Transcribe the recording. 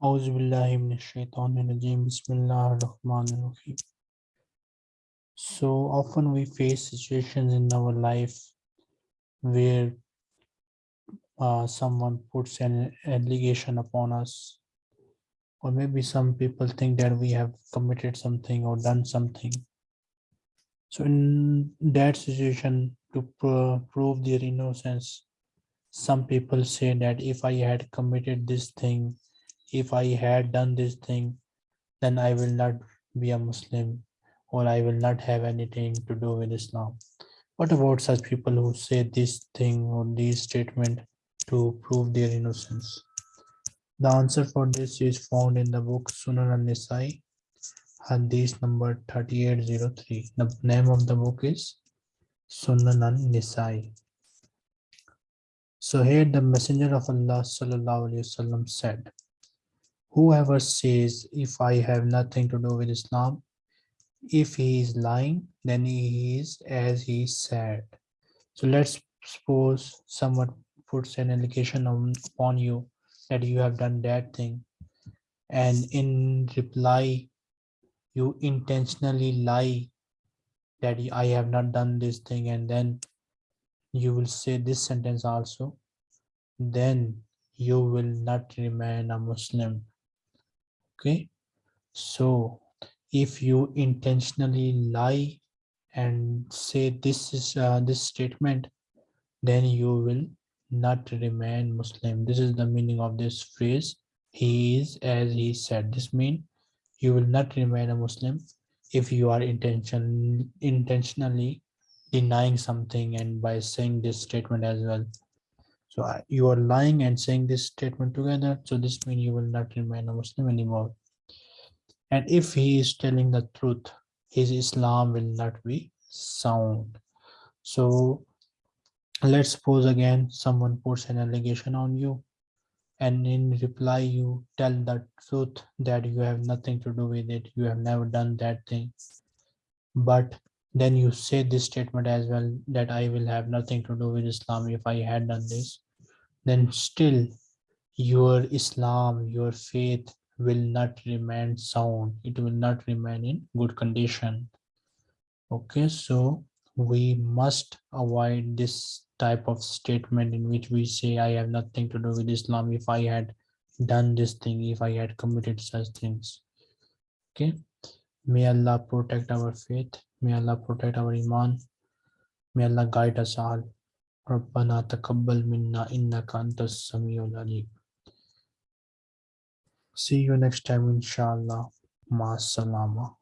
أعوذ بالله من الشيطان الرجيم بسم الله الرحمن الرحيم So often we face situations in our life where uh, someone puts an allegation upon us or maybe some people think that we have committed something or done something. So in that situation to pro prove their innocence, some people say that if I had committed this thing, if I had done this thing, then I will not be a Muslim or I will not have anything to do with Islam. What about such people who say this thing or this statement to prove their innocence? The answer for this is found in the book Sunan al-Nisai, Hadith number 3803. The name of the book is Sunan al-Nisai. So here the messenger of Allah sallallahu alaihi wasallam said, whoever says if I have nothing to do with Islam, if he is lying, then he is as he said. So let's suppose someone puts an allegation on, upon you that you have done that thing. And in reply you intentionally lie that I have not done this thing. And then you will say this sentence also. Then you will not remain a Muslim okay so if you intentionally lie and say this is uh, this statement then you will not remain Muslim. This is the meaning of this phrase. He is as he said. This means you will not remain a Muslim if you are intention, intentionally denying something and by saying this statement as well. So uh, you are lying and saying this statement together. So this means you will not remain a Muslim anymore. And if he is telling the truth, his Islam will not be sound. So let's suppose again someone puts an allegation on you and in reply you tell the truth that you have nothing to do with it you have never done that thing but then you say this statement as well that i will have nothing to do with islam if i had done this then still your islam your faith will not remain sound it will not remain in good condition okay so we must avoid this type of statement in which we say I have nothing to do with Islam if I had done this thing, if I had committed such things. Okay. May Allah protect our faith. May Allah protect our iman. May Allah guide us all. ربنا تقبل منا إنك أنت السميع العليم. See you next time inshallah. Ma salama.